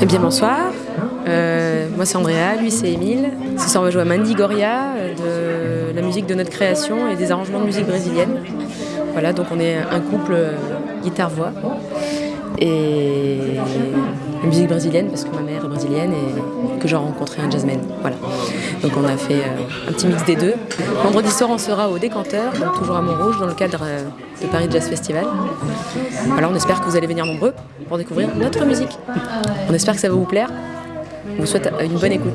Eh bien bonsoir, euh, moi c'est Andrea, lui c'est Emile. Ce soir on va jouer à Mandigoria, de la musique de notre création et des arrangements de musique brésilienne. Voilà, donc on est un couple euh, guitare-voix et la musique brésilienne parce que ma mère est brésilienne et que j'ai rencontré un jazzman. Voilà. Donc on a fait euh, un petit mix des deux. Vendredi soir on sera au Décanteur, donc toujours à Montrouge dans le cadre euh, de Paris Jazz Festival. Alors on espère que vous allez venir nombreux pour découvrir notre musique. On espère que ça va vous plaire. On vous souhaite une bonne écoute.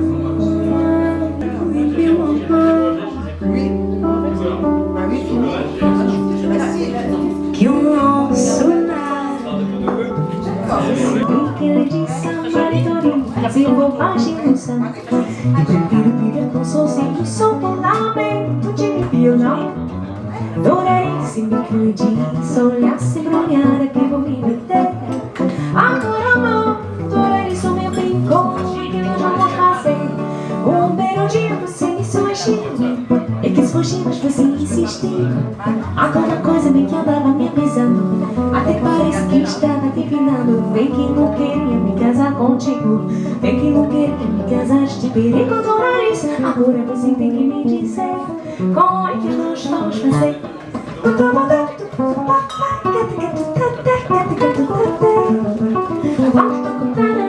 e bobagem russa E viver com sozinho. sou um lamento de violão Adorei se me cuide, só olhar se é que aqui viver Há tanta coisa me que andava me avisando Até parece que estava divinando. Vem que não queria me casar contigo Vem que não queria me casar de perigo do nariz Agora você tem que me dizer Como é que nós vamos fazer? Vamos tocar